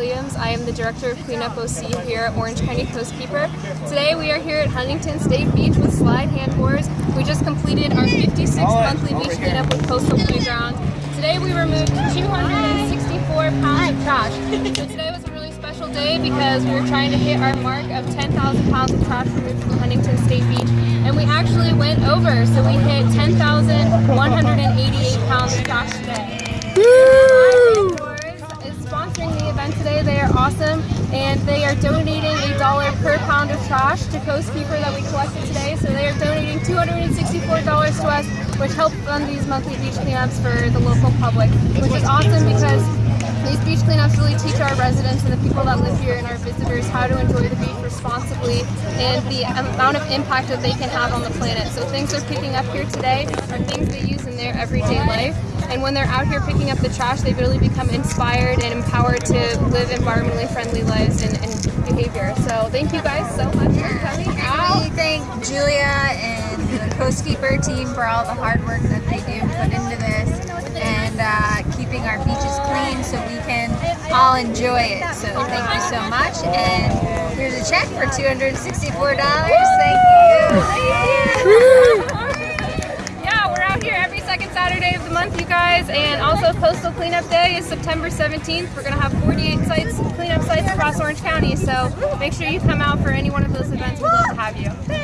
Williams. I am the Director of Cleanup OC here at Orange County Coastkeeper. Today we are here at Huntington State Beach with Slyde hand handboards. We just completed our 56th monthly beach cleanup with Coastal Playground. Today we removed 264 pounds of trash. So today was a really special day because we were trying to hit our mark of 10,000 pounds of trash removed from Huntington State Beach and we actually went over so we hit 10,188 pounds of trash today. Woo! is sponsoring the event today. They are awesome and they are donating a dollar per pound of trash to Coastkeeper that we collected today. So they are donating $264 to us, which helps fund these monthly beach cleanups for the local public, which is awesome because these beach cleanups really teach our residents and the people that live here and our visitors how to enjoy the beach responsibly and the amount of impact that they can have on the planet. So things they're picking up here today are things they use in their everyday life. And when they're out here picking up the trash, they really become inspired and empowered to live environmentally friendly lives and, and behavior. So thank you guys so much for coming out. We thank Julia and the Coastkeeper team for all the hard work that they do put into this and uh, keeping our beaches clean so we can all enjoy it. So thank you so much. And here's a check for $264. Thank you. Thank you. Second Saturday of the month, you guys. And also Coastal Cleanup Day is September 17th. We're going to have 48 sites, cleanup sites across Orange County. So make sure you come out for any one of those events. We'd love to have you.